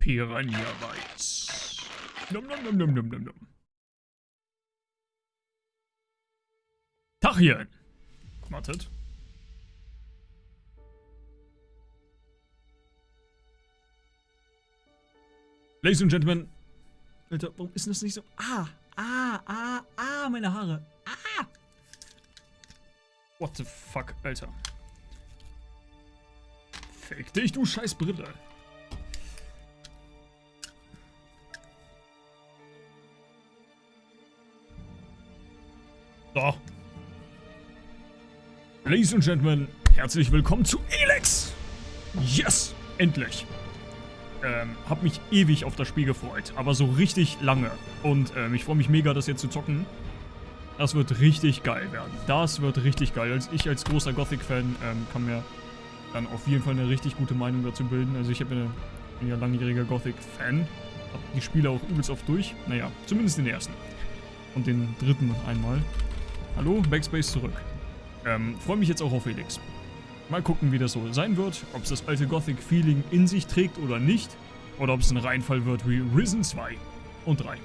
Piranha Bytes. Nom nom nom nom nom nom nom. Tachchen. Wartet. Ladies and Gentlemen. Alter, warum ist das nicht so? Ah, ah, ah, ah, meine Haare. Ah. What the fuck, Alter. Fick dich, du scheiß Brille. Ladies and Gentlemen, herzlich willkommen zu Elex. Yes, endlich. Ähm, hab mich ewig auf das Spiel gefreut, aber so richtig lange. Und ähm, ich freue mich mega, das jetzt zu zocken. Das wird richtig geil werden. Das wird richtig geil. Als ich als großer Gothic-Fan ähm, kann mir dann auf jeden Fall eine richtig gute Meinung dazu bilden. Also ich eine, bin ja langjähriger Gothic-Fan. Hab die Spiele auch übelst oft durch. Naja, zumindest den ersten. Und den dritten einmal. Hallo, Backspace zurück. Ähm, freue mich jetzt auch auf Felix. Mal gucken, wie das so sein wird. Ob es das alte Gothic-Feeling in sich trägt oder nicht. Oder ob es ein Reinfall wird wie Risen 2 und 3.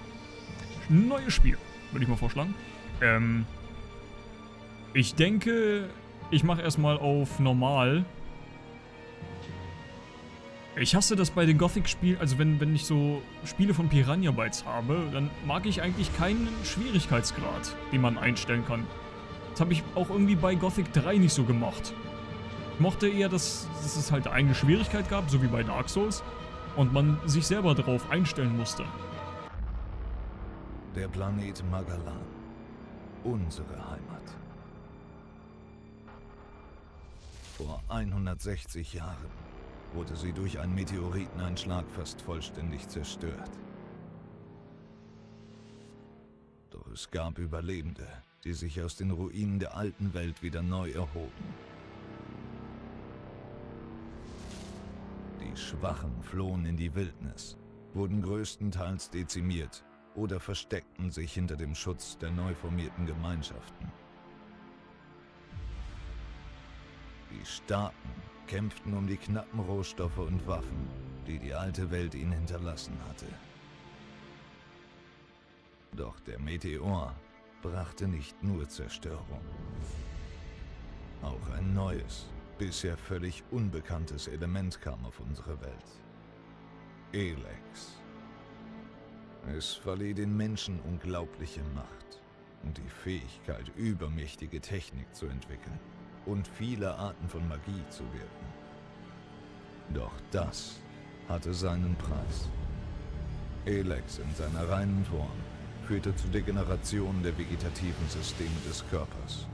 Neues Spiel, würde ich mal vorschlagen. Ähm, ich denke, ich mache erstmal auf normal. Ich hasse das bei den Gothic-Spielen, also wenn, wenn ich so Spiele von Piranha Bytes habe, dann mag ich eigentlich keinen Schwierigkeitsgrad, den man einstellen kann. Das habe ich auch irgendwie bei Gothic 3 nicht so gemacht mochte eher, dass, dass es halt eine Schwierigkeit gab, so wie bei Dark Souls, und man sich selber darauf einstellen musste. Der Planet Magalan. Unsere Heimat. Vor 160 Jahren wurde sie durch einen Meteoriteneinschlag fast vollständig zerstört. Doch es gab Überlebende, die sich aus den Ruinen der alten Welt wieder neu erhoben. Die Schwachen flohen in die Wildnis, wurden größtenteils dezimiert oder versteckten sich hinter dem Schutz der neu formierten Gemeinschaften. Die Starken kämpften um die knappen Rohstoffe und Waffen, die die alte Welt ihnen hinterlassen hatte. Doch der Meteor brachte nicht nur Zerstörung. Auch ein neues, bisher völlig unbekanntes Element kam auf unsere Welt. Elex. Es verlieh den Menschen unglaubliche Macht und die Fähigkeit, übermächtige Technik zu entwickeln und viele Arten von Magie zu wirken. Doch das hatte seinen Preis. Elex in seiner reinen Form führte zu Degenerationen der vegetativen Systeme des Körpers.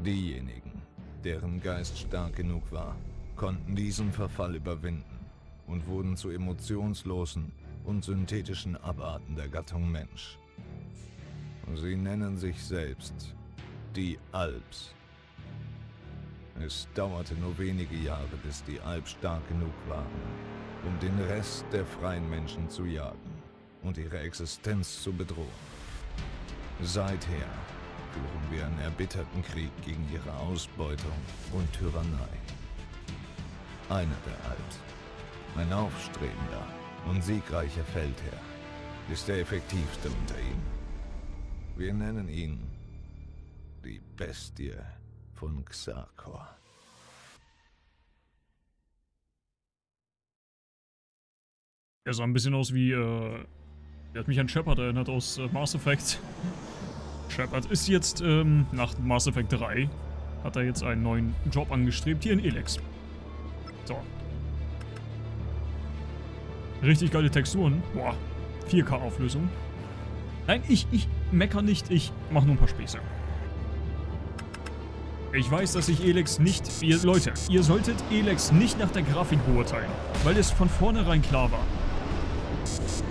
Diejenigen, deren Geist stark genug war, konnten diesen Verfall überwinden und wurden zu emotionslosen und synthetischen Abarten der Gattung Mensch. Sie nennen sich selbst die Alps. Es dauerte nur wenige Jahre, bis die Alps stark genug waren, um den Rest der freien Menschen zu jagen und ihre Existenz zu bedrohen. Seither führen wir einen erbitterten Krieg gegen ihre Ausbeutung und Tyrannei. Einer der Alt, ein aufstrebender und siegreicher Feldherr, ist der effektivste unter ihnen. Wir nennen ihn die Bestie von Xarkor. Er sah ein bisschen aus wie, äh, er hat mich an Shepard erinnert aus äh, Mass Effect. Shepard ist jetzt ähm, nach Mass Effect 3, hat er jetzt einen neuen Job angestrebt, hier in Elex. So. Richtig geile Texturen. Boah, 4K-Auflösung. Nein, ich, ich mecker nicht, ich mache nur ein paar Späße. Ich weiß, dass ich Elex nicht... Ihr, Leute, ihr solltet Elex nicht nach der Grafik beurteilen, weil es von vornherein klar war.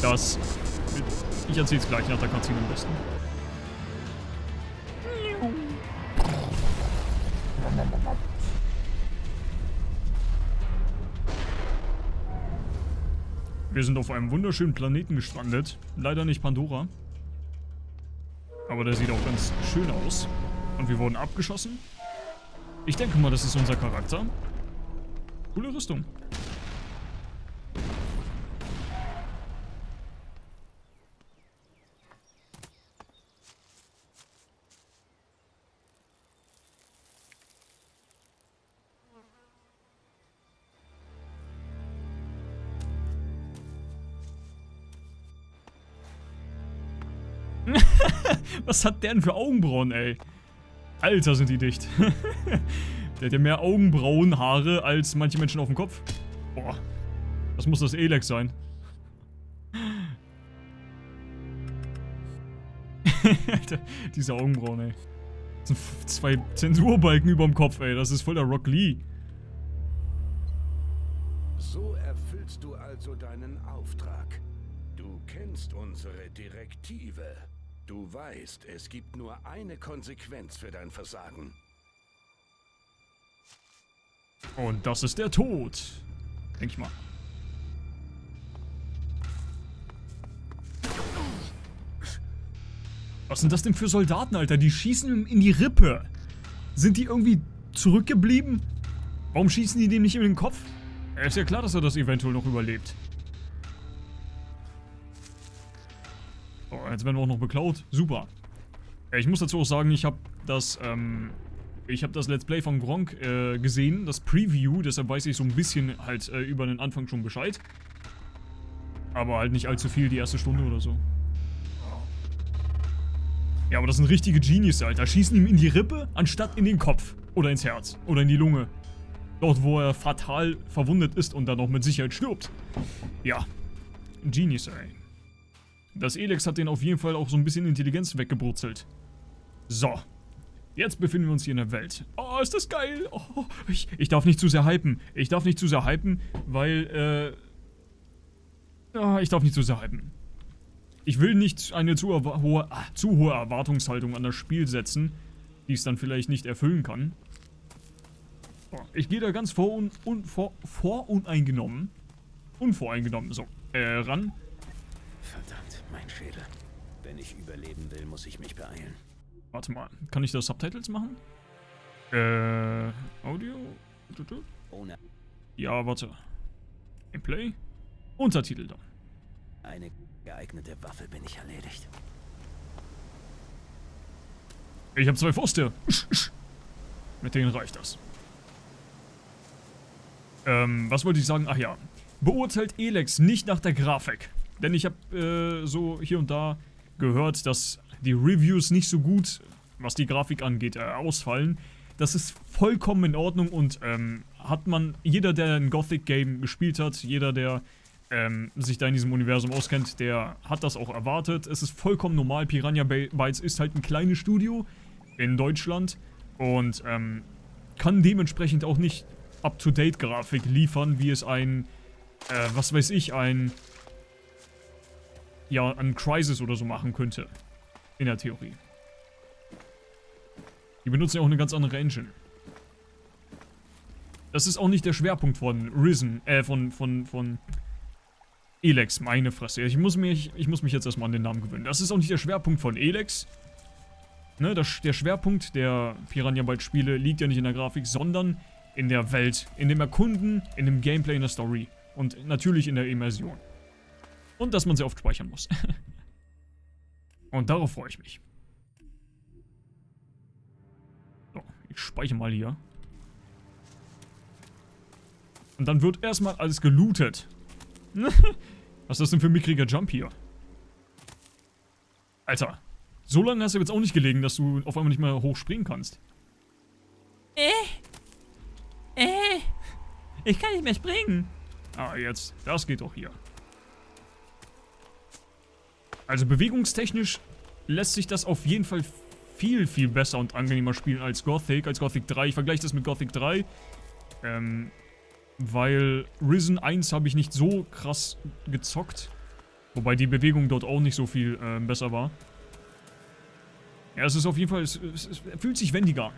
Das... Ich erzähl's gleich nach der Cutscene am besten. Wir sind auf einem wunderschönen Planeten gestrandet. Leider nicht Pandora. Aber der sieht auch ganz schön aus. Und wir wurden abgeschossen. Ich denke mal, das ist unser Charakter. Coole Rüstung. Was hat der denn für Augenbrauen, ey? Alter, sind die dicht. der hat ja mehr Augenbrauenhaare als manche Menschen auf dem Kopf. Boah. Das muss das Elex sein. Alter, diese Augenbrauen, ey. Das sind zwei Zensurbalken über dem Kopf, ey. Das ist voll der Rock Lee. So erfüllst du also deinen Auftrag. Du kennst unsere Direktive. Du weißt, es gibt nur eine Konsequenz für dein Versagen. Und das ist der Tod. Denk ich mal. Was sind das denn für Soldaten, Alter? Die schießen ihm in die Rippe. Sind die irgendwie zurückgeblieben? Warum schießen die dem nicht in den Kopf? Ist ja klar, dass er das eventuell noch überlebt. Jetzt werden wir auch noch beklaut. Super. Ich muss dazu auch sagen, ich habe das, ähm, ich habe das Let's Play von Gronk äh, gesehen, das Preview, deshalb weiß ich so ein bisschen halt äh, über den Anfang schon Bescheid. Aber halt nicht allzu viel, die erste Stunde oder so. Ja, aber das sind richtige Genius, Alter. Schießen ihm in die Rippe, anstatt in den Kopf. Oder ins Herz. Oder in die Lunge. Dort, wo er fatal verwundet ist und dann auch mit Sicherheit stirbt. Ja. Genius, ey. Das Elex hat den auf jeden Fall auch so ein bisschen Intelligenz weggebrutzelt. So. Jetzt befinden wir uns hier in der Welt. Oh, ist das geil. Oh, ich, ich darf nicht zu sehr hypen. Ich darf nicht zu sehr hypen, weil, äh... Oh, ich darf nicht zu sehr hypen. Ich will nicht eine zu hohe, ah, zu hohe Erwartungshaltung an das Spiel setzen, die es dann vielleicht nicht erfüllen kann. Ich gehe da ganz vor un, un, vor, voruneingenommen. Unvoreingenommen, so, äh, ran. Verdammt, mein Schädel. Wenn ich überleben will, muss ich mich beeilen. Warte mal, kann ich da Subtitles machen? Äh, Audio? Ohne Ja, warte. Gameplay? Untertitel da. eine geeignete Waffe bin ich erledigt. Ich habe zwei Fäuste. Mit denen reicht das. Ähm, was wollte ich sagen? Ach ja. Beurteilt Elex nicht nach der Grafik. Denn ich habe äh, so hier und da gehört, dass die Reviews nicht so gut, was die Grafik angeht, äh, ausfallen. Das ist vollkommen in Ordnung und ähm, hat man, jeder, der ein Gothic-Game gespielt hat, jeder, der ähm, sich da in diesem Universum auskennt, der hat das auch erwartet. Es ist vollkommen normal. Piranha Bytes ist halt ein kleines Studio in Deutschland und ähm, kann dementsprechend auch nicht Up-to-Date-Grafik liefern, wie es ein, äh, was weiß ich, ein, ja, ein Crisis oder so machen könnte. In der Theorie. Die benutzen ja auch eine ganz andere Engine. Das ist auch nicht der Schwerpunkt von Risen, äh, von, von, von Elex, meine Fresse. Ich muss mich, ich muss mich jetzt erstmal an den Namen gewöhnen. Das ist auch nicht der Schwerpunkt von Elex. Ne, das, der Schwerpunkt der Piranha Bytes Spiele liegt ja nicht in der Grafik, sondern in der Welt, in dem Erkunden, in dem Gameplay, in der Story und natürlich in der Immersion. Und dass man sehr oft speichern muss. und darauf freue ich mich. So, ich speichere mal hier. Und dann wird erstmal alles gelootet. Was ist das denn für ein mickriger Jump hier? Alter, so lange hast du jetzt auch nicht gelegen, dass du auf einmal nicht mehr hochspringen kannst. Äh. Äh. Ich kann nicht mehr springen. Ah, jetzt. Das geht doch hier. Also bewegungstechnisch lässt sich das auf jeden Fall viel, viel besser und angenehmer spielen als Gothic, als Gothic 3. Ich vergleiche das mit Gothic 3. Ähm, weil Risen 1 habe ich nicht so krass gezockt. Wobei die Bewegung dort auch nicht so viel äh, besser war. Ja, es ist auf jeden Fall, es, es, es fühlt sich wendiger.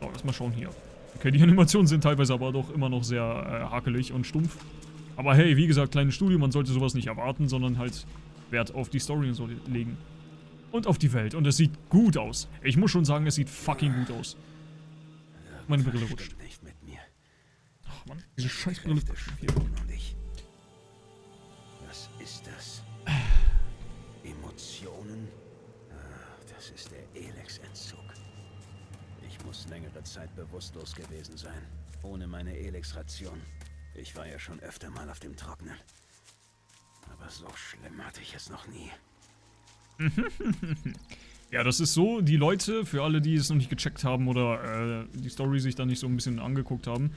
So, lass mal schauen hier. Okay, die Animationen sind teilweise aber doch immer noch sehr äh, hakelig und stumpf. Aber hey, wie gesagt, kleines Studio, man sollte sowas nicht erwarten, sondern halt Wert auf die Story und so legen. Und auf die Welt. Und es sieht gut aus. Ich muss schon sagen, es sieht fucking gut aus. Meine Brille rutscht. Ach man, diese scheiß Brille. Was ist das? Emotionen? Ah, das ist der Elex-Entzug. Ich muss längere Zeit bewusstlos gewesen sein. Ohne meine Elex-Ration. Ich war ja schon öfter mal auf dem Trocknen. Aber so schlimm hatte ich es noch nie. Ja, das ist so, die Leute, für alle, die es noch nicht gecheckt haben oder äh, die Story sich da nicht so ein bisschen angeguckt haben,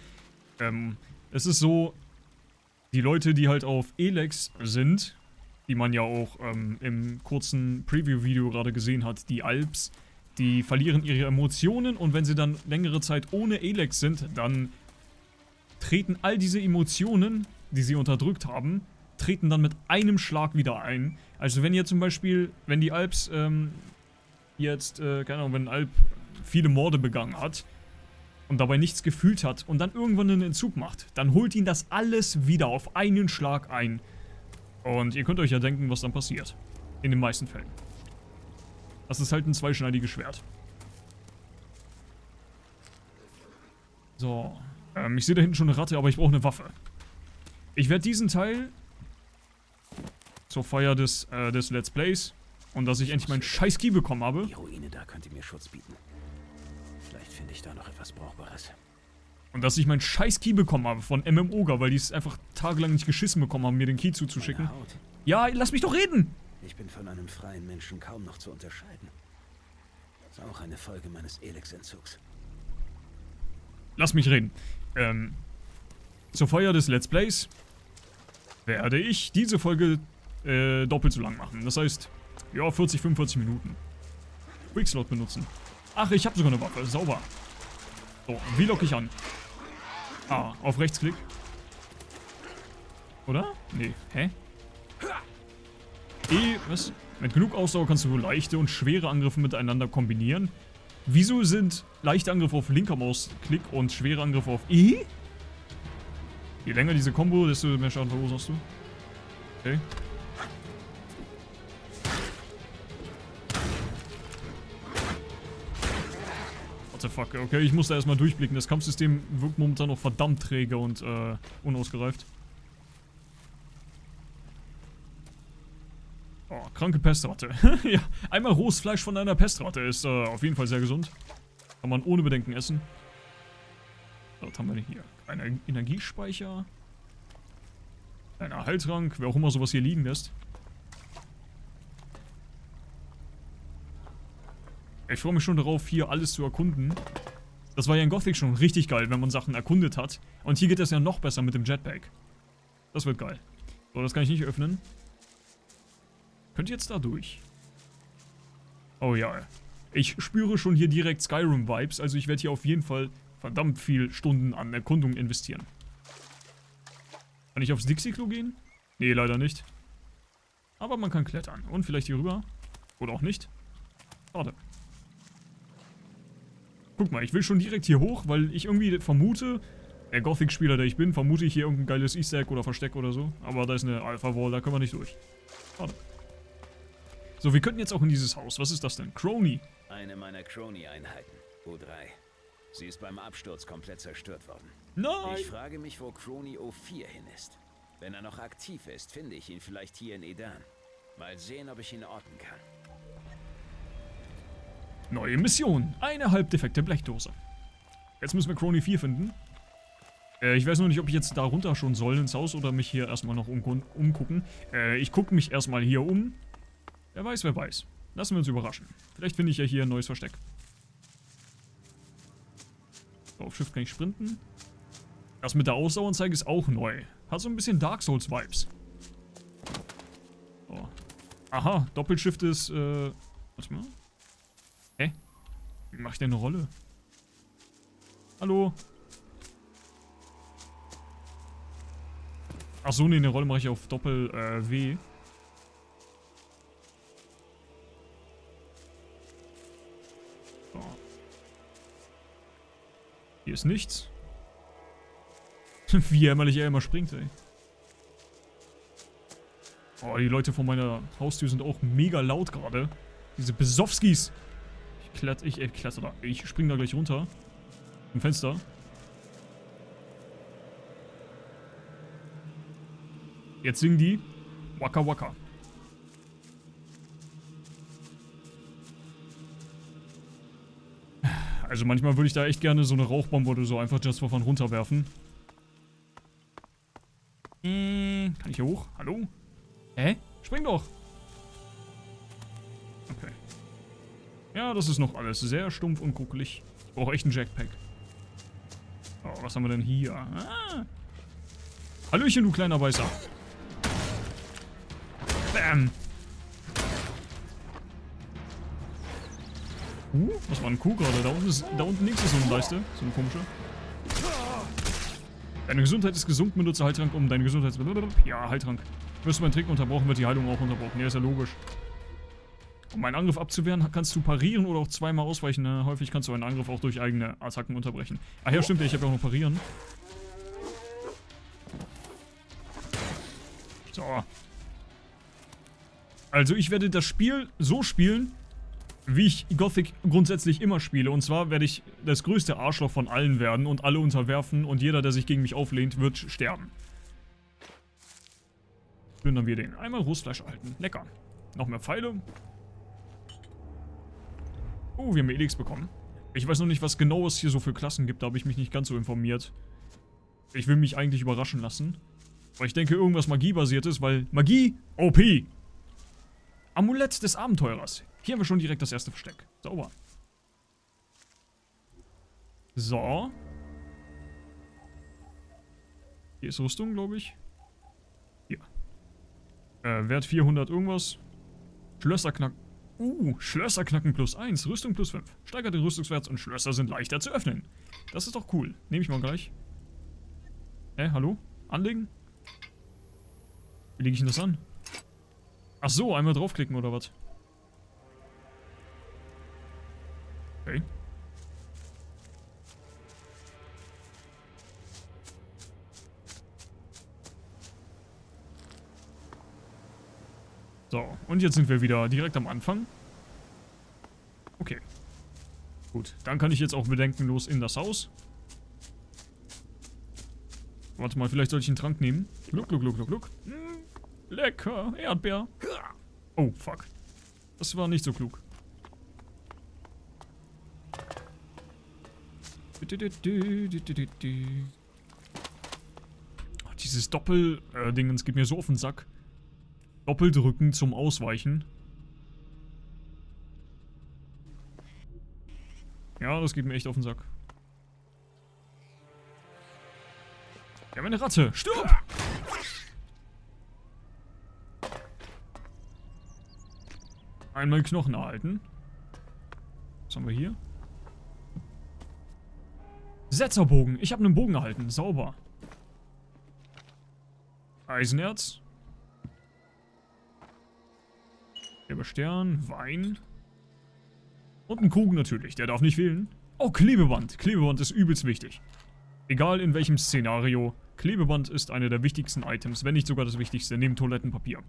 ähm, es ist so, die Leute, die halt auf Elex sind, die man ja auch ähm, im kurzen Preview-Video gerade gesehen hat, die Alps, die verlieren ihre Emotionen und wenn sie dann längere Zeit ohne Elex sind, dann treten all diese Emotionen, die sie unterdrückt haben, treten dann mit einem Schlag wieder ein. Also wenn ihr zum Beispiel, wenn die Alps ähm, jetzt, äh, keine Ahnung, wenn Alp viele Morde begangen hat und dabei nichts gefühlt hat und dann irgendwann einen Entzug macht, dann holt ihn das alles wieder auf einen Schlag ein. Und ihr könnt euch ja denken, was dann passiert. In den meisten Fällen. Das ist halt ein zweischneidiges Schwert. So. Ähm, ich sehe da hinten schon eine Ratte, aber ich brauche eine Waffe. Ich werde diesen Teil zur Feier des, äh, des Let's Plays und dass ich endlich meinen scheiß Key bekommen habe. Die Ruine da könnte mir Schutz bieten. Vielleicht finde ich da noch etwas Brauchbares. Und dass ich meinen scheiß Key bekommen habe von MMOGA, weil die es einfach tagelang nicht geschissen bekommen haben, mir den Key zuzuschicken. Ja, lass mich doch reden! Ich bin von einem freien Menschen kaum noch zu unterscheiden. Das ist auch eine Folge meines Elex-Entzugs. Lass mich reden. Ähm, zur Feier des Let's Plays werde ich diese Folge äh, doppelt so lang machen. Das heißt, ja, 40, 45 Minuten. Quickslot benutzen. Ach, ich habe sogar eine Waffe. Sauber. So, wie locke ich an? Ah, auf Rechtsklick. Oder? Nee. Hä? E, was? Mit genug Ausdauer kannst du leichte und schwere Angriffe miteinander kombinieren. Wieso sind leichte Angriffe auf linker Mausklick und schwere Angriffe auf E? Je länger diese Combo, desto mehr Schaden verursachst du. Okay. What the fuck? Okay, ich muss da erstmal durchblicken. Das Kampfsystem wirkt momentan noch verdammt träge und äh, unausgereift. Kranke Pestratte. ja, einmal rohes Fleisch von einer Pestratte ist äh, auf jeden Fall sehr gesund. Kann man ohne Bedenken essen. Was haben wir denn hier? Ein Energiespeicher. Ein Erhaltrank, wer auch immer sowas hier liegen lässt. Ich freue mich schon darauf, hier alles zu erkunden. Das war ja in Gothic schon richtig geil, wenn man Sachen erkundet hat. Und hier geht das ja noch besser mit dem Jetpack. Das wird geil. So, das kann ich nicht öffnen. Könnt ihr jetzt da durch? Oh ja. Ich spüre schon hier direkt Skyrim-Vibes, also ich werde hier auf jeden Fall verdammt viel Stunden an Erkundung investieren. Kann ich aufs Dixie-Klo gehen? Nee, leider nicht. Aber man kann klettern. Und vielleicht hier rüber. Oder auch nicht. Schade. Guck mal, ich will schon direkt hier hoch, weil ich irgendwie vermute, der Gothic-Spieler, der ich bin, vermute ich hier irgendein geiles Easter Egg oder Versteck oder so. Aber da ist eine Alpha-Wall, da können wir nicht durch. Schade. So, wir könnten jetzt auch in dieses Haus. Was ist das denn? Crony. Eine meiner Crony-Einheiten. U3. Sie ist beim Absturz komplett zerstört worden. Nein! Ich frage mich, wo Crony O4 hin ist. Wenn er noch aktiv ist, finde ich ihn vielleicht hier in Edan. Mal sehen, ob ich ihn orten kann. Neue Mission. Eine halbdefekte Blechdose. Jetzt müssen wir Crony 4 finden. Äh, ich weiß nur nicht, ob ich jetzt da runter schon soll ins Haus oder mich hier erstmal noch um umgucken. Äh, ich gucke mich erstmal hier um. Wer weiß, wer weiß. Lassen wir uns überraschen. Vielleicht finde ich ja hier ein neues Versteck. So, auf Schiff kann ich sprinten. Das mit der Ausdaueranzeige ist auch neu. Hat so ein bisschen Dark Souls Vibes. So. Aha, Doppelshift ist, äh, warte mal. Hä? Wie mach ich denn eine Rolle? Hallo? Ach so, nee, eine Rolle mache ich auf Doppel, äh, Hier ist nichts. Wie jämmerlich er immer springt, ey. Oh, die Leute vor meiner Haustür sind auch mega laut gerade. Diese Besowskis. Ich kletter, ich, ich kletter da. Ich spring da gleich runter. Im Fenster. Jetzt singen die Waka Waka. Also manchmal würde ich da echt gerne so eine Rauchbombe oder so einfach just for fun runterwerfen. Hm, kann ich hier hoch? Hallo? Hä? Spring doch! Okay. Ja, das ist noch alles sehr stumpf und kuckelig. Ich brauche echt einen Jackpack. Oh, was haben wir denn hier? Ah. Hallöchen, du kleiner Weißer. Bam. Uh, was war ein Kuh gerade? Da unten, ist, da unten links ist so eine Leiste. So eine komische. Deine Gesundheit ist gesunken, benutze Heiltrank um deine Gesundheit... Ja, Heiltrank. Wirst du meinen Trick unterbrochen, wird die Heilung auch unterbrochen. Ja, ist ja logisch. Um einen Angriff abzuwehren, kannst du parieren oder auch zweimal ausweichen. Ne? Häufig kannst du einen Angriff auch durch eigene Attacken unterbrechen. Ach ja, stimmt, ich habe ja auch noch parieren. So. Also ich werde das Spiel so spielen, wie ich Gothic grundsätzlich immer spiele. Und zwar werde ich das größte Arschloch von allen werden und alle unterwerfen und jeder, der sich gegen mich auflehnt, wird sterben. Plündern wir den. Einmal Rostfleisch erhalten. Lecker. Noch mehr Pfeile. Oh, wir haben Elix bekommen. Ich weiß noch nicht, was genau es hier so für Klassen gibt. Da habe ich mich nicht ganz so informiert. Ich will mich eigentlich überraschen lassen. Aber ich denke, irgendwas magiebasiertes, weil Magie OP. Amulett des Abenteurers. Hier haben wir schon direkt das erste Versteck. Sauber. So. Hier ist Rüstung, glaube ich. Hier. Äh, Wert 400 irgendwas. Schlösserknack. Uh, Schlösserknacken plus 1, Rüstung plus 5. Steigert den Rüstungswert und Schlösser sind leichter zu öffnen. Das ist doch cool. Nehme ich mal gleich. Hä, hallo? Anlegen? Wie lege ich denn das an? Ach so, einmal draufklicken oder was? Und jetzt sind wir wieder direkt am Anfang. Okay. Gut, dann kann ich jetzt auch bedenkenlos in das Haus. Warte mal, vielleicht soll ich einen Trank nehmen. Gluck, gluck, gluck, gluck, gluck. Hm, lecker, Erdbeer. Oh, fuck. Das war nicht so klug. Dieses Doppel-Dingens geht mir so auf den Sack. Doppeldrücken zum Ausweichen. Ja, das geht mir echt auf den Sack. Wir haben eine Ratte. Stirb! Einmal Knochen erhalten. Was haben wir hier? Setzerbogen. Ich habe einen Bogen erhalten. Sauber. Eisenerz. Gelber Stern. Wein. Und ein Krug natürlich. Der darf nicht fehlen. Oh, Klebeband. Klebeband ist übelst wichtig. Egal in welchem Szenario. Klebeband ist eine der wichtigsten Items, wenn nicht sogar das wichtigste, neben Toilettenpapier.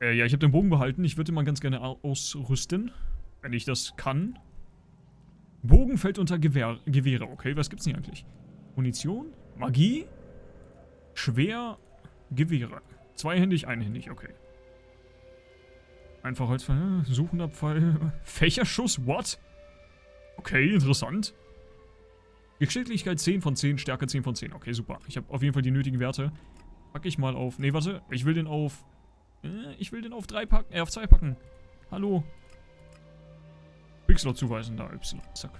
Äh, ja, ich habe den Bogen behalten. Ich würde mal ganz gerne ausrüsten, wenn ich das kann. Bogen fällt unter Gewehr, Gewehre. Okay, was gibt's denn hier eigentlich? Munition? Magie? Schwer? Gewehre. Zweihändig, einhändig, okay. Einfach Holzpfeil, suchender Pfeil. Fächerschuss, what? Okay, interessant. Geschicklichkeit 10 von 10, Stärke 10 von 10. Okay, super. Ich habe auf jeden Fall die nötigen Werte. Packe ich mal auf... Ne, warte. Ich will den auf... Äh, ich will den auf 3 packen. Äh, auf 2 packen. Hallo. Quickslot zuweisen, da Y. Zack.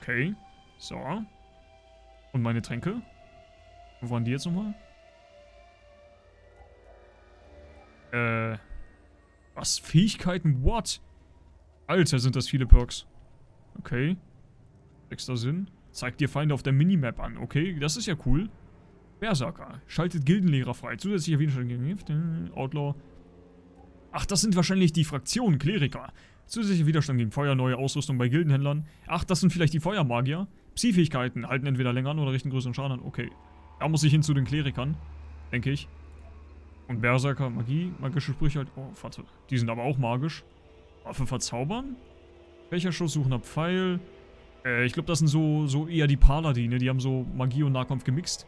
Okay. So. Und meine Tränke? Wo waren die jetzt nochmal? Äh. Was? Fähigkeiten? What? Alter, sind das viele Perks. Okay. Sechster Sinn. Zeigt dir Feinde auf der Minimap an. Okay, das ist ja cool. Berserker. Schaltet Gildenlehrer frei. Zusätzlicher Widerstand gegen Gift. Outlaw. Ach, das sind wahrscheinlich die Fraktionen. Kleriker. Zusätzlicher Widerstand gegen Feuer, neue Ausrüstung bei Gildenhändlern. Ach, das sind vielleicht die Feuermagier. Psi-Fähigkeiten halten entweder länger an oder richten größeren Schaden an. Okay. Da muss ich hin zu den Klerikern. Denke ich. Und Berserker, Magie, magische Sprüche halt. Oh, warte. Die sind aber auch magisch. Waffe verzaubern? Fächerschuss, suchender Pfeil. Äh, ich glaube, das sind so, so eher die Paladine. Die haben so Magie und Nahkampf gemixt.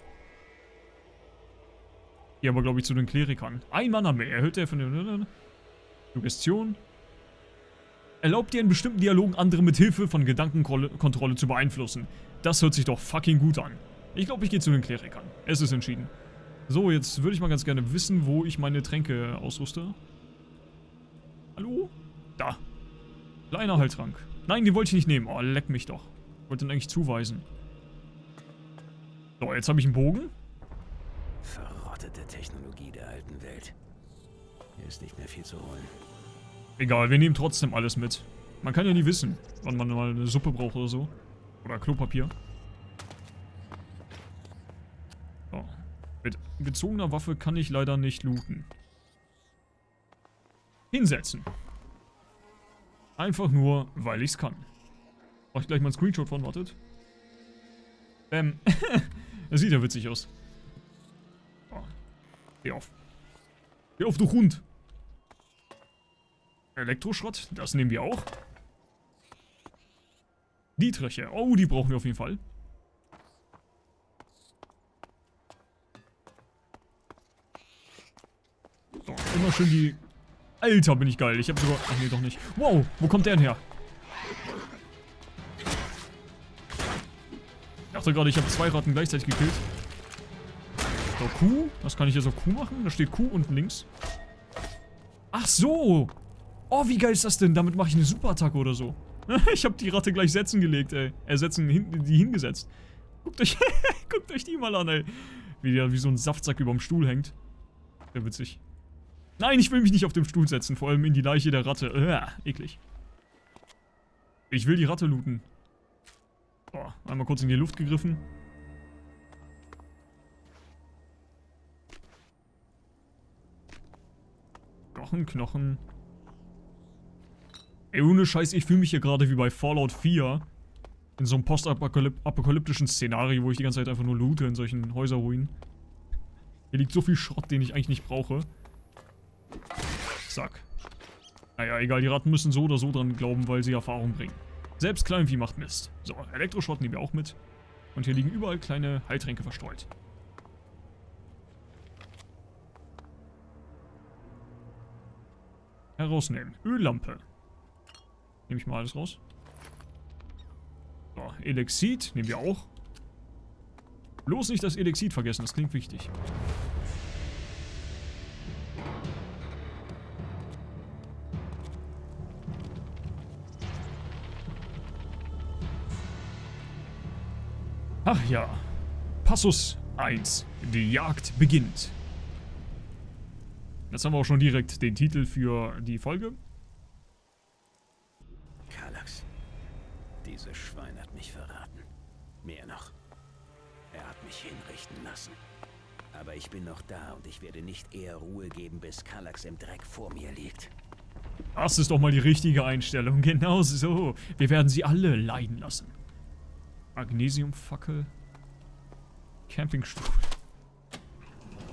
Hier aber, glaube ich, zu den Klerikern. Ein Mann haben wir. Erhöht der von der... Suggestion. Erlaubt dir in bestimmten Dialogen andere mit Hilfe von Gedankenkontrolle zu beeinflussen. Das hört sich doch fucking gut an. Ich glaube, ich gehe zu den Klerikern. Es ist entschieden. So, jetzt würde ich mal ganz gerne wissen, wo ich meine Tränke ausrüste. Hallo? Da. Kleiner Heiltrank. Nein, die wollte ich nicht nehmen. Oh, leck mich doch. Ich wollte den eigentlich zuweisen. So, jetzt habe ich einen Bogen. Verrottete Technologie der alten Welt. Hier ist nicht mehr viel zu holen. Egal, wir nehmen trotzdem alles mit. Man kann ja nie wissen, wann man mal eine Suppe braucht oder so. Oder Klopapier. Mit gezogener Waffe kann ich leider nicht looten. Hinsetzen. Einfach nur, weil ich's kann. Mach ich gleich mal einen Screenshot von, wartet. Ähm, das sieht ja witzig aus. Oh. Geh auf. Geh auf, du Hund. Elektroschrott, das nehmen wir auch. Dietriche, oh, die brauchen wir auf jeden Fall. Immer schön die... Alter, bin ich geil. Ich habe sogar... Ach nee, doch nicht. Wow, wo kommt der denn her? Ich dachte gerade, ich habe zwei Ratten gleichzeitig gekillt. So, Q. Was kann ich jetzt auf Q machen? Da steht Q unten links. Ach so. Oh, wie geil ist das denn? Damit mache ich eine Superattacke oder so. ich habe die Ratte gleich setzen gelegt, ey. Äh, setzen, hin, die hingesetzt. Guckt euch, guckt euch die mal an, ey. Wie der wie so ein Saftsack überm Stuhl hängt. Sehr witzig. Nein, ich will mich nicht auf dem Stuhl setzen. Vor allem in die Leiche der Ratte. Uah, eklig. Ich will die Ratte looten. Boah, einmal kurz in die Luft gegriffen. Knochen, Knochen. Ey, ohne Scheiß, ich fühle mich hier gerade wie bei Fallout 4. In so einem postapokalyptischen Szenario, wo ich die ganze Zeit einfach nur loote in solchen Häuserruinen. Hier liegt so viel Schrott, den ich eigentlich nicht brauche. Zack. Naja, egal, die Ratten müssen so oder so dran glauben, weil sie Erfahrung bringen. Selbst Kleinvieh macht Mist. So, Elektroschrott nehmen wir auch mit. Und hier liegen überall kleine Heiltränke verstreut. Herausnehmen. Öllampe. Nehme ich mal alles raus. So, Elexid nehmen wir auch. Bloß nicht das Elexid vergessen, das klingt wichtig. Ach ja. Passus 1. Die Jagd beginnt. Jetzt haben wir auch schon direkt den Titel für die Folge. Kallax. Dieses Schwein hat mich verraten. Mehr noch. Er hat mich hinrichten lassen. Aber ich bin noch da und ich werde nicht eher Ruhe geben, bis Kallax im Dreck vor mir liegt. Das ist doch mal die richtige Einstellung. Genau so. Wir werden sie alle leiden lassen. Magnesiumfackel. Campingstuhl.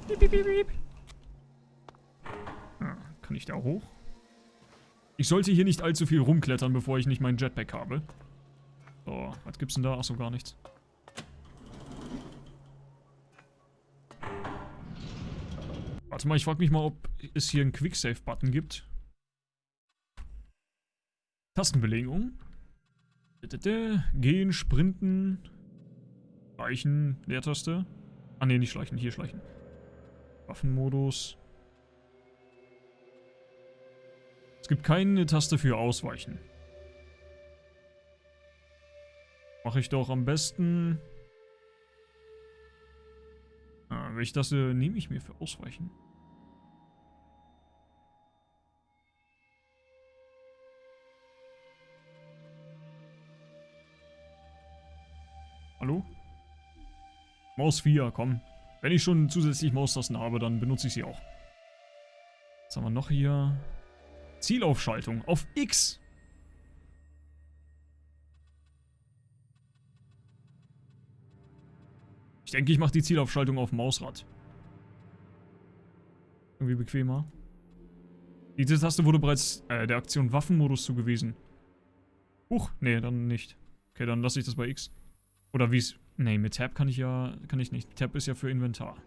Piep, piep, piep, piep. Ah, kann ich da hoch? Ich sollte hier nicht allzu viel rumklettern, bevor ich nicht meinen Jetpack habe. So, was gibt's denn da? Achso, gar nichts. Warte mal, ich frage mich mal, ob es hier einen Quicksave-Button gibt. Tastenbelegung. Gehen, sprinten. Schleichen, Leertaste. Ah ne, nicht schleichen, hier schleichen. Waffenmodus. Es gibt keine Taste für Ausweichen. Mache ich doch am besten... Ah, welche Taste nehme ich mir für Ausweichen? Hallo? Maus 4, komm. Wenn ich schon zusätzlich Maustasten habe, dann benutze ich sie auch. Was haben wir noch hier? Zielaufschaltung auf X. Ich denke, ich mache die Zielaufschaltung auf Mausrad. Irgendwie bequemer. Diese Taste wurde bereits äh, der Aktion Waffenmodus zugewiesen. Huch, nee, dann nicht. Okay, dann lasse ich das bei X. Oder wie es... Nee, mit Tab kann ich ja... Kann ich nicht. Tab ist ja für Inventar.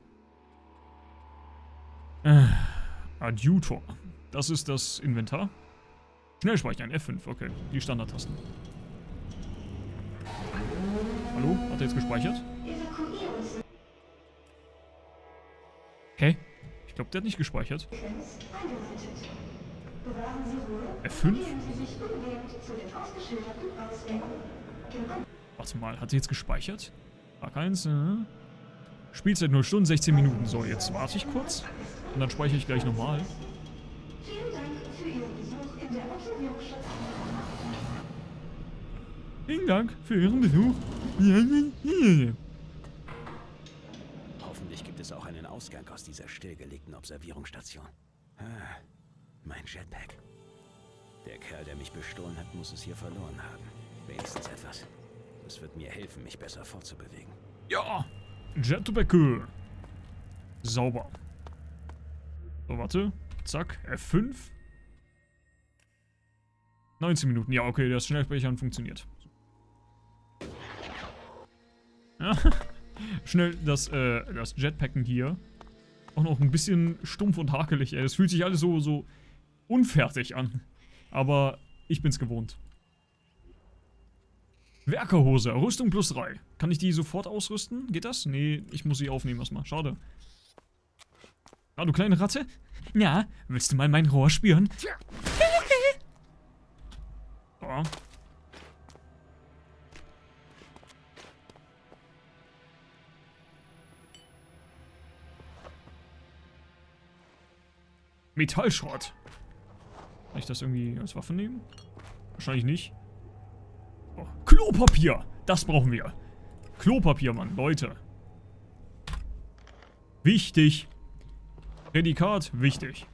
Äh, Adjutor. Das ist das Inventar. Schnell speichern, F5, okay. Die Standardtasten. Hallo? Hat er jetzt gespeichert? Okay. Ich glaube, der hat nicht gespeichert. F5? Warte mal, hat sie jetzt gespeichert? Tag 1, äh. Spielzeit 0 Stunden, 16 Minuten. So, jetzt warte ich kurz. Und dann speichere ich gleich nochmal. Vielen Dank für Ihren Besuch. Hoffentlich gibt es auch einen Ausgang aus dieser stillgelegten Observierungsstation. Ah, mein Jetpack. Der Kerl, der mich bestohlen hat, muss es hier verloren haben. Wenigstens etwas. Das wird mir helfen, mich besser fortzubewegen. Ja, Jetpack. Sauber. So, warte. Zack, F5. 19 Minuten. Ja, okay, das Schnellspeichern funktioniert. Ja, schnell das, äh, das Jetpacken hier. Auch noch ein bisschen stumpf und hakelig, ey. Das fühlt sich alles so, so unfertig an. Aber ich bin's gewohnt. Werkerhose, Rüstung plus 3. Kann ich die sofort ausrüsten? Geht das? Nee, ich muss sie aufnehmen erstmal. Schade. Ah, du kleine Ratte? Ja, willst du mal mein Rohr spüren? So. Metallschrott. Kann ich das irgendwie als Waffe nehmen? Wahrscheinlich nicht. Klopapier! Das brauchen wir. Klopapier, Mann. Leute. Wichtig. Prädikat, wichtig.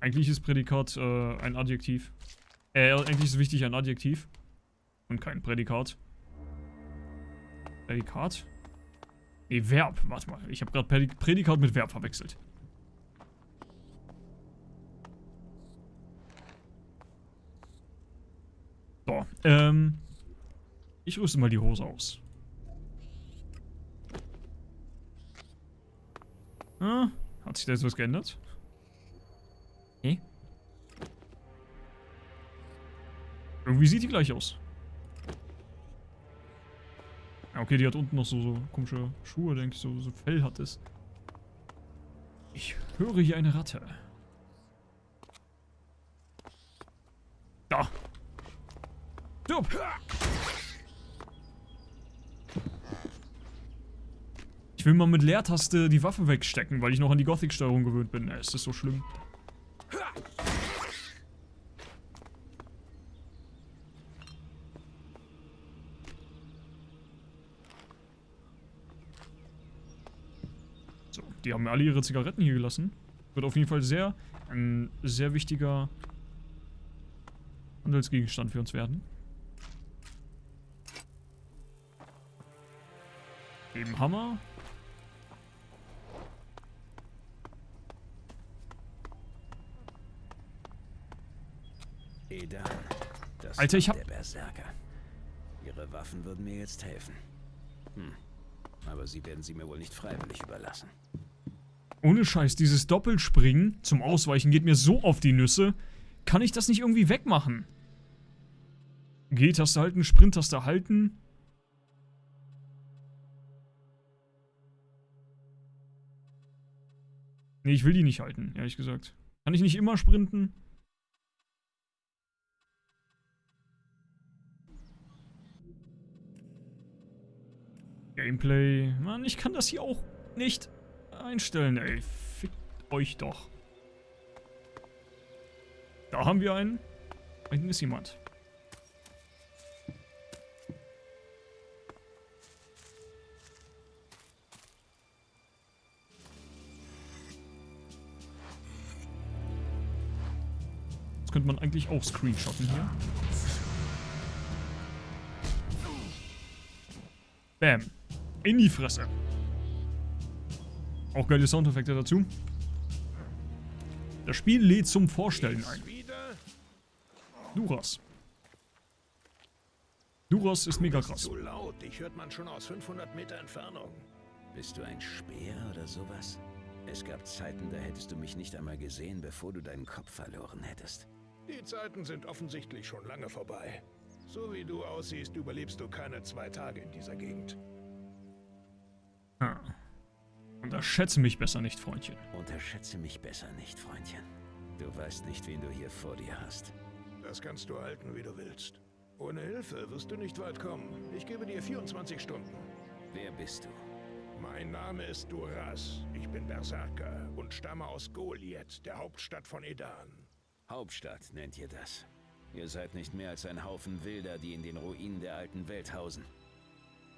Eigentlich ist Prädikat äh, ein Adjektiv. Äh, eigentlich ist wichtig ein Adjektiv. Und kein Prädikat. Prädikat? Nee, Verb. Warte mal. Ich habe gerade Prädikat mit Verb verwechselt. Ähm. Ich rüste mal die Hose aus. Ah, hat sich da jetzt was geändert? Nee. Irgendwie sieht die gleich aus. Ja, okay, die hat unten noch so, so komische Schuhe, denke ich, so, so Fell hat es. Ich höre hier eine Ratte. Da. Stirb. Ich will mal mit Leertaste die Waffe wegstecken, weil ich noch an die Gothic-Steuerung gewöhnt bin. Es ist so schlimm. So, die haben alle ihre Zigaretten hier gelassen. Wird auf jeden Fall sehr, ein sehr wichtiger Handelsgegenstand für uns werden. Eben Hammer. Edan, das Alter, ich hab... der Berserker. Ihre Waffen würden mir jetzt helfen. Hm. Aber sie werden sie mir wohl nicht freiwillig überlassen. Ohne Scheiß, dieses Doppelspringen zum Ausweichen geht mir so auf die Nüsse. Kann ich das nicht irgendwie wegmachen? G-Taste halten, Sprint-Taste halten. Nee, ich will die nicht halten, ehrlich gesagt. Kann ich nicht immer sprinten? Gameplay. Mann, ich kann das hier auch nicht einstellen, ey. Fickt euch doch. Da haben wir einen. Da hinten ist jemand. Könnte man eigentlich auch screenshotten hier. Bam. In die Fresse. Auch geile Soundeffekte dazu. Das Spiel lädt zum Vorstellen ein. Duras. Duras ist mega krass. Zu laut, dich hört man schon aus 500 Meter Entfernung. Bist du ein Speer oder sowas? Es gab Zeiten, da hättest du mich nicht einmal gesehen, bevor du deinen Kopf verloren hättest. Die Zeiten sind offensichtlich schon lange vorbei. So wie du aussiehst, überlebst du keine zwei Tage in dieser Gegend. Ah. Unterschätze mich besser nicht, Freundchen. Unterschätze mich besser nicht, Freundchen. Du weißt nicht, wen du hier vor dir hast. Das kannst du halten, wie du willst. Ohne Hilfe wirst du nicht weit kommen. Ich gebe dir 24 Stunden. Wer bist du? Mein Name ist Duras. Ich bin Berserker und stamme aus Goliath, der Hauptstadt von Edan. Hauptstadt nennt ihr das. Ihr seid nicht mehr als ein Haufen Wilder, die in den Ruinen der alten Welt hausen.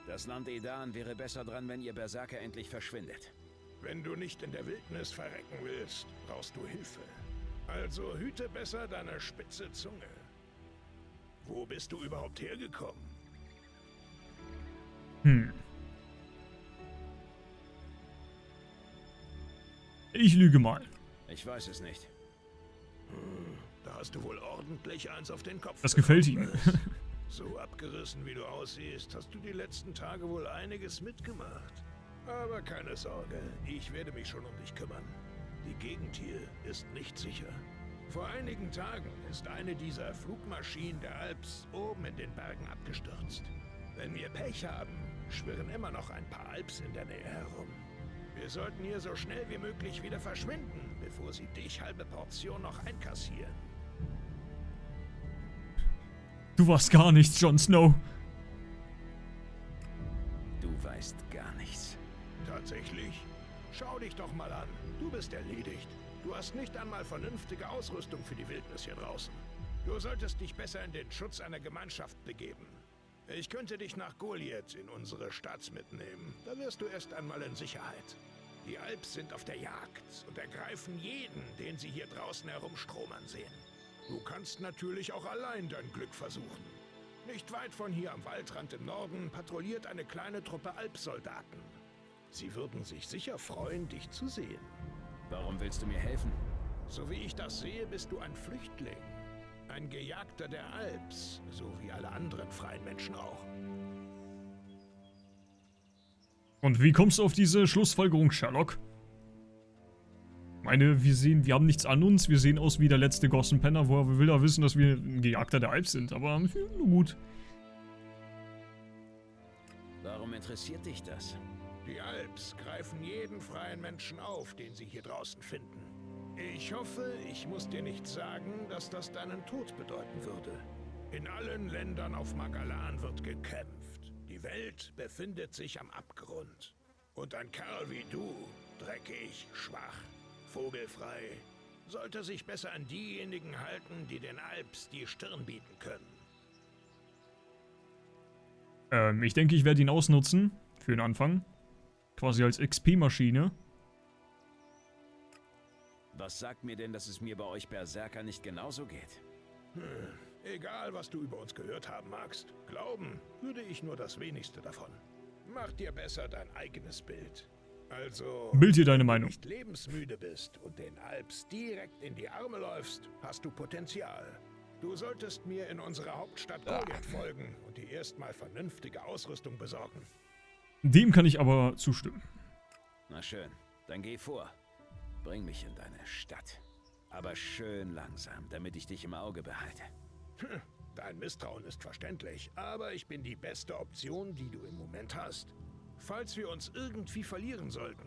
Das Land Edan wäre besser dran, wenn ihr Berserker endlich verschwindet. Wenn du nicht in der Wildnis verrecken willst, brauchst du Hilfe. Also hüte besser deine spitze Zunge. Wo bist du überhaupt hergekommen? Hm. Ich lüge mal. Ich weiß es nicht. Da hast du wohl ordentlich eins auf den Kopf. Das gefällt ihm. So abgerissen wie du aussiehst, hast du die letzten Tage wohl einiges mitgemacht. Aber keine Sorge, ich werde mich schon um dich kümmern. Die Gegend hier ist nicht sicher. Vor einigen Tagen ist eine dieser Flugmaschinen der Alps oben in den Bergen abgestürzt. Wenn wir Pech haben, schwirren immer noch ein paar Alps in der Nähe herum. Wir sollten hier so schnell wie möglich wieder verschwinden, bevor sie dich halbe Portion noch einkassieren. Du warst gar nichts, Jon Snow. Du weißt gar nichts. Tatsächlich? Schau dich doch mal an. Du bist erledigt. Du hast nicht einmal vernünftige Ausrüstung für die Wildnis hier draußen. Du solltest dich besser in den Schutz einer Gemeinschaft begeben. Ich könnte dich nach Goliath in unsere Stadt mitnehmen. Da wirst du erst einmal in Sicherheit. Die Alps sind auf der Jagd und ergreifen jeden, den sie hier draußen herumstromern sehen. Du kannst natürlich auch allein dein Glück versuchen. Nicht weit von hier am Waldrand im Norden patrouilliert eine kleine Truppe Alpsoldaten. Sie würden sich sicher freuen, dich zu sehen. Warum willst du mir helfen? So wie ich das sehe, bist du ein Flüchtling. Ein Gejagter der Alps, so wie alle anderen freien Menschen auch. Und wie kommst du auf diese Schlussfolgerung, Sherlock? Ich meine, wir sehen, wir haben nichts an uns, wir sehen aus wie der letzte Gossen Penner, woher will er wissen, dass wir ein Gejagter der Alps sind, aber hm, nur gut. Warum interessiert dich das? Die Alps greifen jeden freien Menschen auf, den sie hier draußen finden. Ich hoffe, ich muss dir nicht sagen, dass das deinen Tod bedeuten würde. In allen Ländern auf Magalan wird gekämpft. Die Welt befindet sich am Abgrund. Und ein Kerl wie du, dreckig, schwach, vogelfrei, sollte sich besser an diejenigen halten, die den Alps die Stirn bieten können. Ähm, ich denke, ich werde ihn ausnutzen, für den Anfang. Quasi als XP-Maschine. Was sagt mir denn, dass es mir bei euch Berserker nicht genauso geht? Egal, was du über uns gehört haben magst, glauben würde ich nur das wenigste davon. Mach dir besser dein eigenes Bild. Also, Bild dir deine wenn du Meinung. nicht lebensmüde bist und den Alps direkt in die Arme läufst, hast du Potenzial. Du solltest mir in unsere Hauptstadt Goliath folgen und dir erstmal vernünftige Ausrüstung besorgen. Dem kann ich aber zustimmen. Na schön, dann geh vor. Bring mich in deine Stadt. Aber schön langsam, damit ich dich im Auge behalte. Dein Misstrauen ist verständlich, aber ich bin die beste Option, die du im Moment hast. Falls wir uns irgendwie verlieren sollten.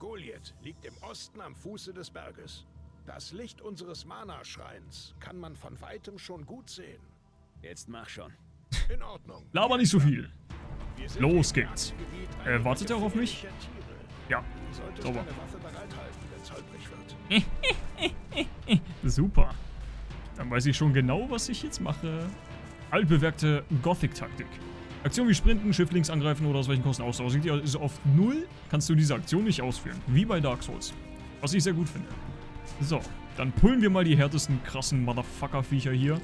Goliath liegt im Osten am Fuße des Berges. Das Licht unseres Mana-Schreins kann man von weitem schon gut sehen. Jetzt mach schon. In Ordnung. Laber nicht so viel. Los geht's. Äh, wartet er auf mich? Ja, sauber. Es holprig wird. Super. Dann weiß ich schon genau, was ich jetzt mache. Altbewährte Gothic-Taktik. Aktion wie Sprinten, Shift links angreifen oder aus welchen Kosten Ausdauer. Sieht ihr, ist auf null, kannst du diese Aktion nicht ausführen. Wie bei Dark Souls. Was ich sehr gut finde. So, dann pullen wir mal die härtesten, krassen Motherfucker-Viecher hier.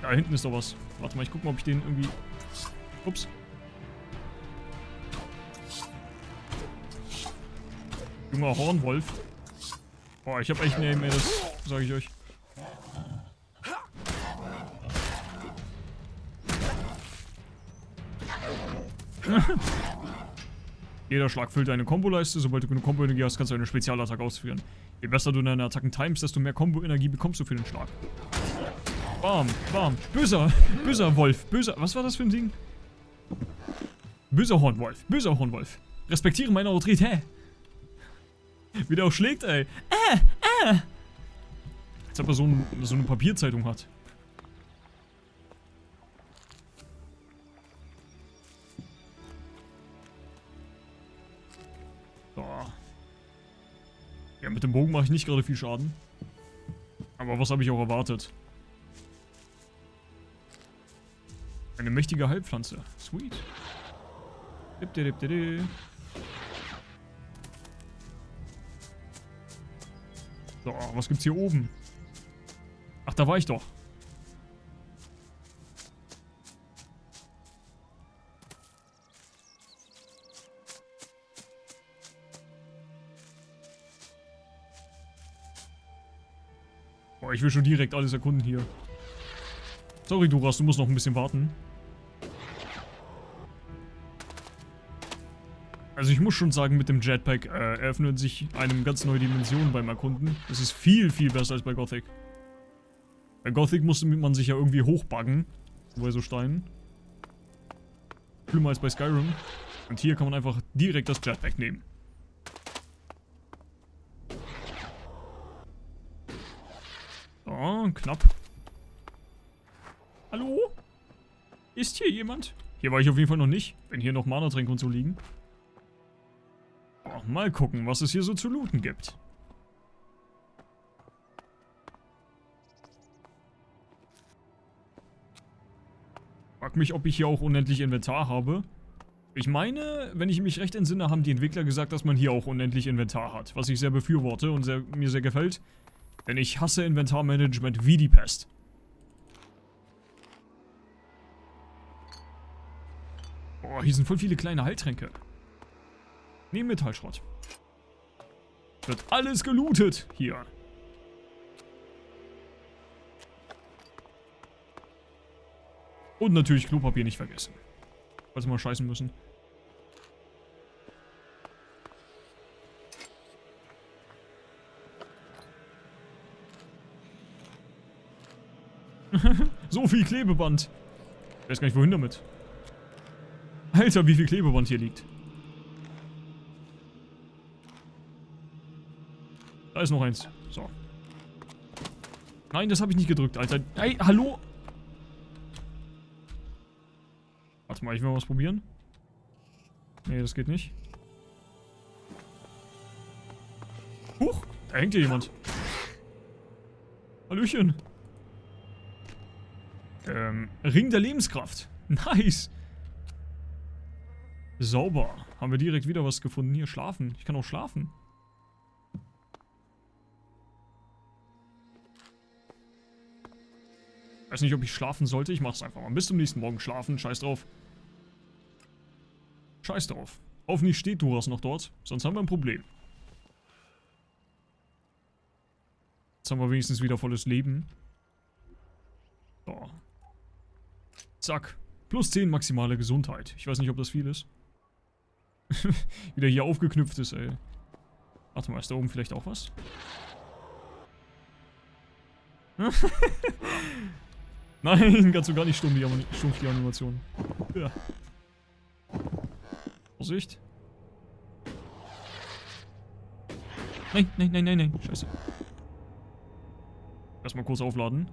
Da hinten ist doch was. Warte mal, ich guck mal, ob ich den irgendwie... Ups. Junger Hornwolf. Boah, ich hab echt Aim, ey, das sag ich euch. Jeder Schlag füllt deine Komboleiste. Sobald du genug Kombo-Energie hast, kannst du eine Spezialattacke ausführen. Je besser du deine Attacken timest, desto mehr Kombo-Energie bekommst du für den Schlag. Bam, bam. Böser, böser Wolf. Böser, was war das für ein Ding? Böser Hornwolf, böser Hornwolf. Respektiere meine Autorität. Wie der auch schlägt, ey. Äh, äh. Als ob er so, ein, so eine Papierzeitung hat. So. Ja, mit dem Bogen mache ich nicht gerade viel Schaden. Aber was habe ich auch erwartet? Eine mächtige Heilpflanze. Sweet. Dip, dip, dip, dip. So, was gibt's hier oben? Ach, da war ich doch. Boah, ich will schon direkt alles erkunden hier. Sorry, Duras, du musst noch ein bisschen warten. Also ich muss schon sagen, mit dem Jetpack äh, eröffnet sich einem ganz neue Dimensionen beim Erkunden. Das ist viel, viel besser als bei Gothic. Bei Gothic musste man sich ja irgendwie hochbuggen. Bei so Steinen. Schlimmer als bei Skyrim. Und hier kann man einfach direkt das Jetpack nehmen. So, knapp. Hallo? Ist hier jemand? Hier war ich auf jeden Fall noch nicht, wenn hier noch Mana-Tränke und so liegen. Mal gucken, was es hier so zu looten gibt. Frag mich, ob ich hier auch unendlich Inventar habe. Ich meine, wenn ich mich recht entsinne, haben die Entwickler gesagt, dass man hier auch unendlich Inventar hat. Was ich sehr befürworte und sehr, mir sehr gefällt. Denn ich hasse Inventarmanagement wie die Pest. Boah, hier sind voll viele kleine Heiltränke. Nee, Metallschrott. Wird alles gelootet hier. Und natürlich Klopapier nicht vergessen. Falls wir mal scheißen müssen. so viel Klebeband. Ich weiß gar nicht, wohin damit. Alter, wie viel Klebeband hier liegt. Da ist noch eins. So. Nein, das habe ich nicht gedrückt, Alter. Ey, hallo? Warte mal, ich will mal was probieren. Nee, das geht nicht. Huch, da hängt hier jemand. Hallöchen. Ähm, Ring der Lebenskraft. Nice. Sauber. Haben wir direkt wieder was gefunden. Hier, schlafen. Ich kann auch schlafen. Weiß nicht, ob ich schlafen sollte. Ich mach's einfach mal. Bis zum nächsten Morgen schlafen. Scheiß drauf. Scheiß drauf. Hoffentlich steht Duras noch dort. Sonst haben wir ein Problem. Jetzt haben wir wenigstens wieder volles Leben. So. Zack. Plus 10 maximale Gesundheit. Ich weiß nicht, ob das viel ist. Wieder hier aufgeknüpft ist, ey. Warte mal, ist da oben vielleicht auch was? Nein, kannst du gar nicht stumpf, die, stumpf die Animation. Ja. Vorsicht. Nein, nein, nein, nein, nein. Scheiße. Erstmal kurz aufladen.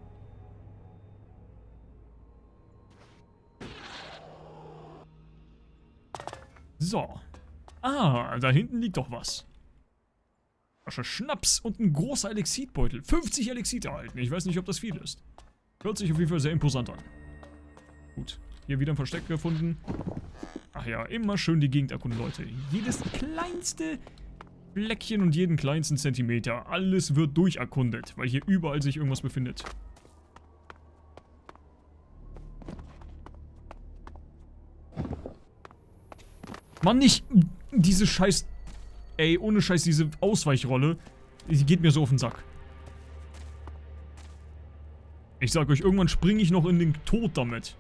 So. Ah, da hinten liegt doch was. Flasche Schnaps und ein großer Elixitbeutel. 50 Elixit erhalten. Ich weiß nicht, ob das viel ist. Hört sich auf jeden Fall sehr imposant an. Gut. Hier wieder ein Versteck gefunden. Ach ja, immer schön die Gegend erkunden, Leute. Jedes kleinste Fleckchen und jeden kleinsten Zentimeter. Alles wird durcherkundet, weil hier überall sich irgendwas befindet. Mann, nicht diese scheiß... Ey, ohne scheiß diese Ausweichrolle. Die geht mir so auf den Sack. Ich sag euch, irgendwann springe ich noch in den Tod damit.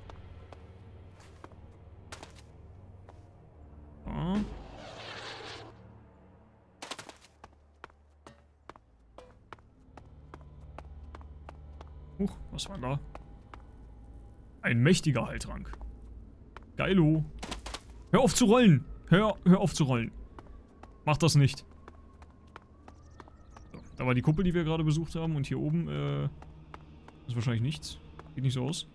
Huch, was war da? Ein mächtiger Heiltrank. Geilo. Hör auf zu rollen. Hör, hör auf zu rollen. Mach das nicht. So, da war die Kuppel, die wir gerade besucht haben. Und hier oben, äh, ist wahrscheinlich nichts. Sieht nicht so aus.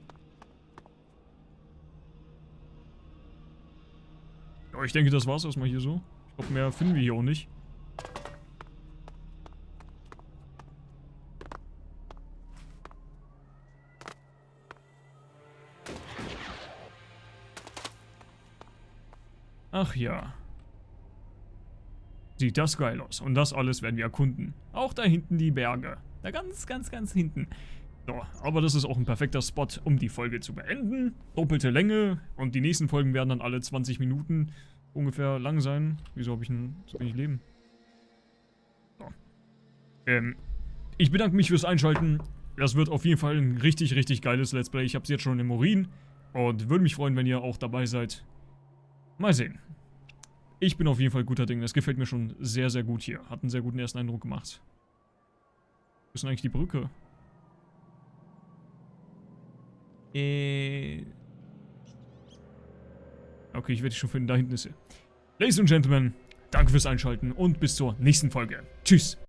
Ja, ich denke, das war's erstmal hier so. Ich glaube, mehr finden wir hier auch nicht. Ach ja. Sieht das geil aus. Und das alles werden wir erkunden. Auch da hinten die Berge. Da ganz, ganz, ganz hinten. So, aber das ist auch ein perfekter Spot, um die Folge zu beenden. Doppelte Länge und die nächsten Folgen werden dann alle 20 Minuten ungefähr lang sein. Wieso habe ich ein so wenig Leben? So. Ähm, ich bedanke mich fürs Einschalten. Das wird auf jeden Fall ein richtig, richtig geiles Let's Play. Ich habe es jetzt schon im Urin und würde mich freuen, wenn ihr auch dabei seid. Mal sehen. Ich bin auf jeden Fall guter Ding. Das gefällt mir schon sehr, sehr gut hier. Hat einen sehr guten ersten Eindruck gemacht. Wo ist denn eigentlich die Brücke? Äh. Okay, ich werde die schon finden. Da hinten ist sie. Ladies und Gentlemen, danke fürs Einschalten und bis zur nächsten Folge. Tschüss.